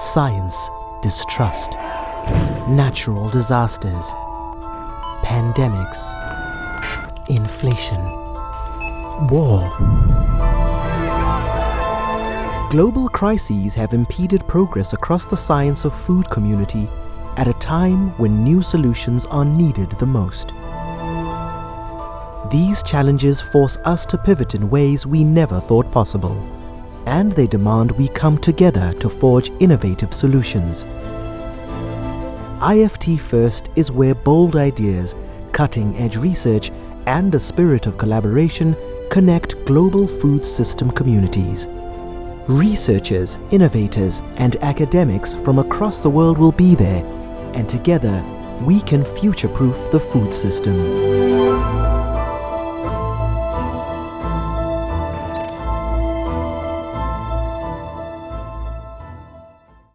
science distrust, natural disasters, pandemics, inflation, war. Global crises have impeded progress across the science of food community at a time when new solutions are needed the most. These challenges force us to pivot in ways we never thought possible, and they demand we come together to forge innovative solutions. IFT First is where bold ideas, cutting-edge research and a spirit of collaboration connect global food system communities. Researchers, innovators and academics from across the world will be there and together we can future-proof the food system.